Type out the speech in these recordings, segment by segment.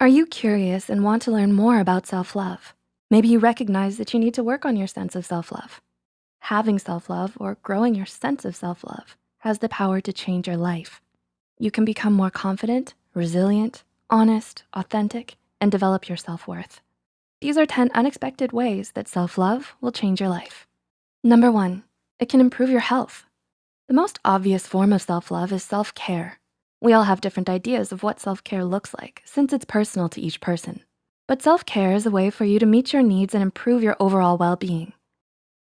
Are you curious and want to learn more about self-love? Maybe you recognize that you need to work on your sense of self-love. Having self-love or growing your sense of self-love has the power to change your life. You can become more confident, resilient, honest, authentic, and develop your self-worth. These are 10 unexpected ways that self-love will change your life. Number one, it can improve your health. The most obvious form of self-love is self-care. We all have different ideas of what self-care looks like since it's personal to each person. But self-care is a way for you to meet your needs and improve your overall well-being.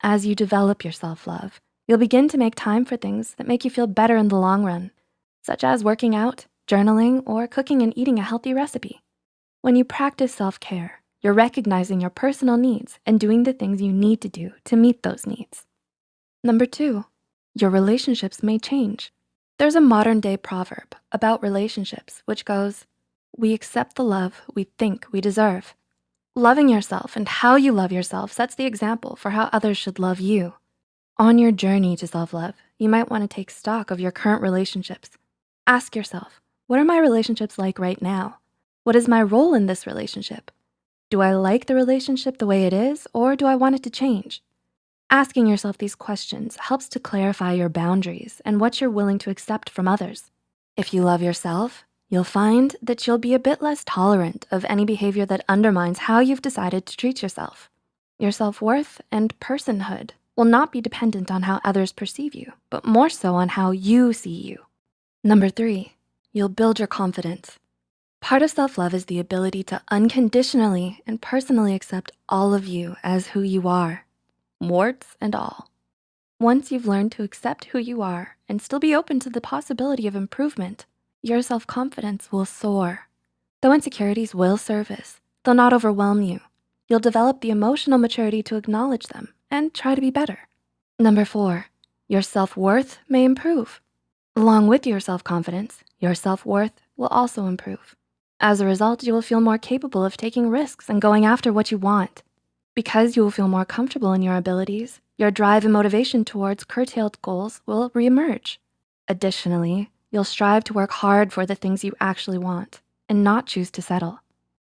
As you develop your self-love, you'll begin to make time for things that make you feel better in the long run, such as working out, journaling, or cooking and eating a healthy recipe. When you practice self-care, you're recognizing your personal needs and doing the things you need to do to meet those needs. Number two, your relationships may change. There's a modern day proverb about relationships which goes, we accept the love we think we deserve. Loving yourself and how you love yourself sets the example for how others should love you. On your journey to self-love, you might wanna take stock of your current relationships. Ask yourself, what are my relationships like right now? What is my role in this relationship? Do I like the relationship the way it is or do I want it to change? Asking yourself these questions helps to clarify your boundaries and what you're willing to accept from others. If you love yourself, you'll find that you'll be a bit less tolerant of any behavior that undermines how you've decided to treat yourself. Your self-worth and personhood will not be dependent on how others perceive you, but more so on how you see you. Number three, you'll build your confidence. Part of self-love is the ability to unconditionally and personally accept all of you as who you are warts and all. Once you've learned to accept who you are and still be open to the possibility of improvement, your self-confidence will soar. Though insecurities will surface, they'll not overwhelm you. You'll develop the emotional maturity to acknowledge them and try to be better. Number four, your self-worth may improve. Along with your self-confidence, your self-worth will also improve. As a result, you will feel more capable of taking risks and going after what you want. Because you will feel more comfortable in your abilities, your drive and motivation towards curtailed goals will reemerge. Additionally, you'll strive to work hard for the things you actually want and not choose to settle.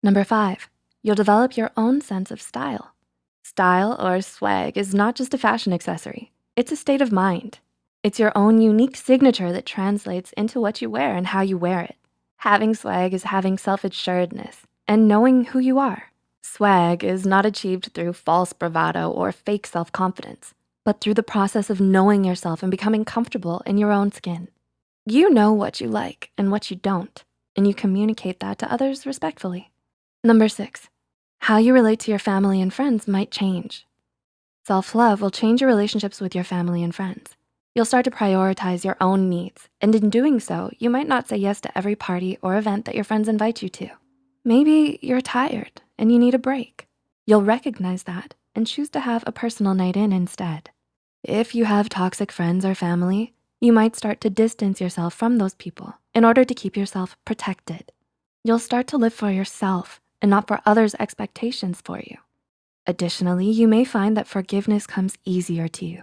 Number five, you'll develop your own sense of style. Style or swag is not just a fashion accessory. It's a state of mind. It's your own unique signature that translates into what you wear and how you wear it. Having swag is having self-assuredness and knowing who you are. Swag is not achieved through false bravado or fake self-confidence, but through the process of knowing yourself and becoming comfortable in your own skin. You know what you like and what you don't, and you communicate that to others respectfully. Number six, how you relate to your family and friends might change. Self-love will change your relationships with your family and friends. You'll start to prioritize your own needs, and in doing so, you might not say yes to every party or event that your friends invite you to. Maybe you're tired and you need a break. You'll recognize that and choose to have a personal night in instead. If you have toxic friends or family, you might start to distance yourself from those people in order to keep yourself protected. You'll start to live for yourself and not for others' expectations for you. Additionally, you may find that forgiveness comes easier to you.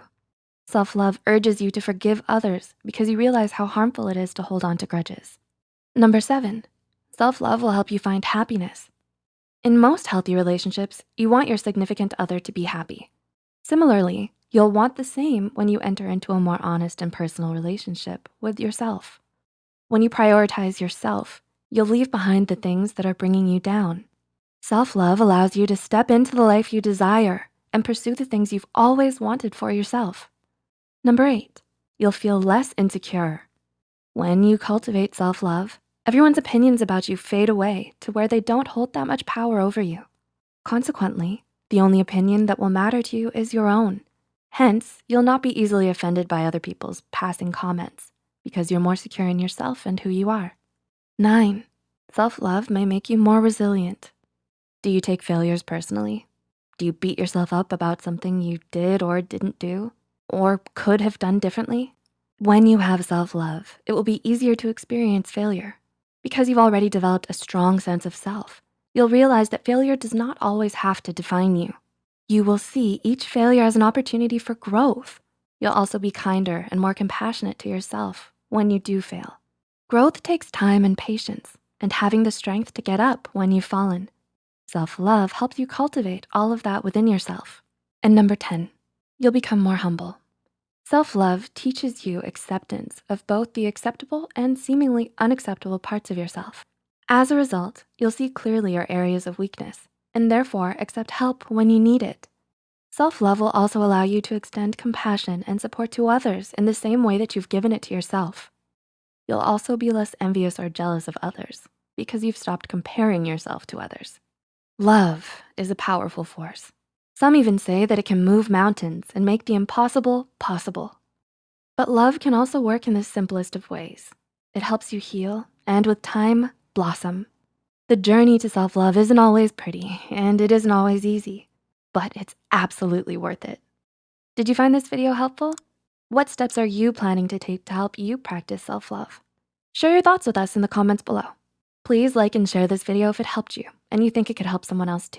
Self-love urges you to forgive others because you realize how harmful it is to hold on to grudges. Number seven, self-love will help you find happiness. In most healthy relationships, you want your significant other to be happy. Similarly, you'll want the same when you enter into a more honest and personal relationship with yourself. When you prioritize yourself, you'll leave behind the things that are bringing you down. Self-love allows you to step into the life you desire and pursue the things you've always wanted for yourself. Number eight, you'll feel less insecure. When you cultivate self-love, Everyone's opinions about you fade away to where they don't hold that much power over you. Consequently, the only opinion that will matter to you is your own. Hence, you'll not be easily offended by other people's passing comments because you're more secure in yourself and who you are. Nine, self-love may make you more resilient. Do you take failures personally? Do you beat yourself up about something you did or didn't do or could have done differently? When you have self-love, it will be easier to experience failure because you've already developed a strong sense of self, you'll realize that failure does not always have to define you. You will see each failure as an opportunity for growth. You'll also be kinder and more compassionate to yourself when you do fail. Growth takes time and patience, and having the strength to get up when you've fallen. Self-love helps you cultivate all of that within yourself. And number 10, you'll become more humble. Self-love teaches you acceptance of both the acceptable and seemingly unacceptable parts of yourself. As a result, you'll see clearly your areas of weakness and therefore accept help when you need it. Self-love will also allow you to extend compassion and support to others in the same way that you've given it to yourself. You'll also be less envious or jealous of others because you've stopped comparing yourself to others. Love is a powerful force. Some even say that it can move mountains and make the impossible possible. But love can also work in the simplest of ways. It helps you heal and with time, blossom. The journey to self-love isn't always pretty and it isn't always easy, but it's absolutely worth it. Did you find this video helpful? What steps are you planning to take to help you practice self-love? Share your thoughts with us in the comments below. Please like and share this video if it helped you and you think it could help someone else too.